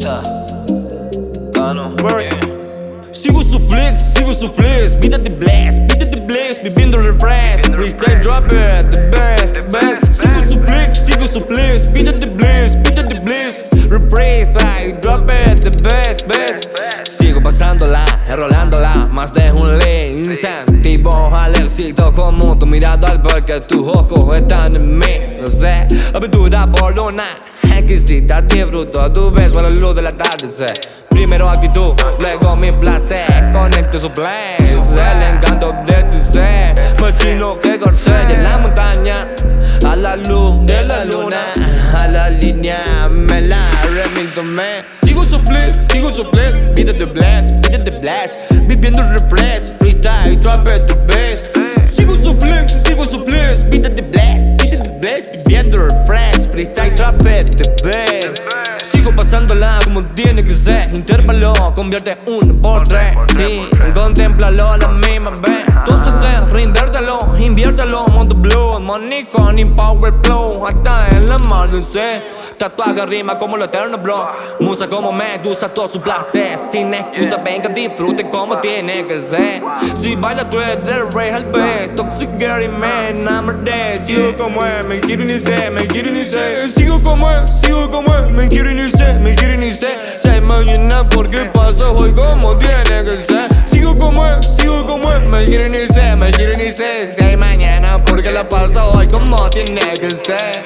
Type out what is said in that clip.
gusta. Gano. Yeah. Sigo su flex, sigo su flex, vida de blast, vida de blast, viviendo refresh, freestyle dropper, the best, the best. Sigo su flex, sigo su flex, vida de blast, vida de blast, refresh, try, dropper, the best, best. Sigo pasándola, enrolándola, más de un ley, incentivo al éxito como tu mirada al porque tus ojos están en mí, no sé, aventura por luna, exquisita, disfruto tu beso a la luz del atardecer. Primero actitud, luego mi placer. Conecto su place, el encanto de tu ser. Machino que corcella en la montaña A la luz de la luna A la línea me la remito me. Sigo su sigo su Vida de blast, vida de blast Viviendo repress, freestyle, trap the best. Sigo su sigo su Vida de blast, vida de blast Viviendo refresh, freestyle, the best Sigo pasándola como tiene que ser. Intervalo, convierte uno por tres Sí, contémplalo a la misma vez. Entonces eh, reinviértelo, inviértelo. Mundo blue, money con power flow. Hasta el amanecer Tatuaje rima como lo eterno bro. Musa como medusa, todo su placer. Sin excusa, venga disfrute como tiene que ser. Si baila tú eres el rey al best Toxic Gary man, enamoré Sigo como es, me quiero ni sé, me quiero ni sé. Sigo como es, sigo como es, me quiero ni sé, me quiero ni sé. Sé mañana porque pasa hoy como tiene que ser. Sigo como es, sigo como es, me quiero ni sé, me quiero ni sé. Sé mañana porque la pasa hoy como tiene que ser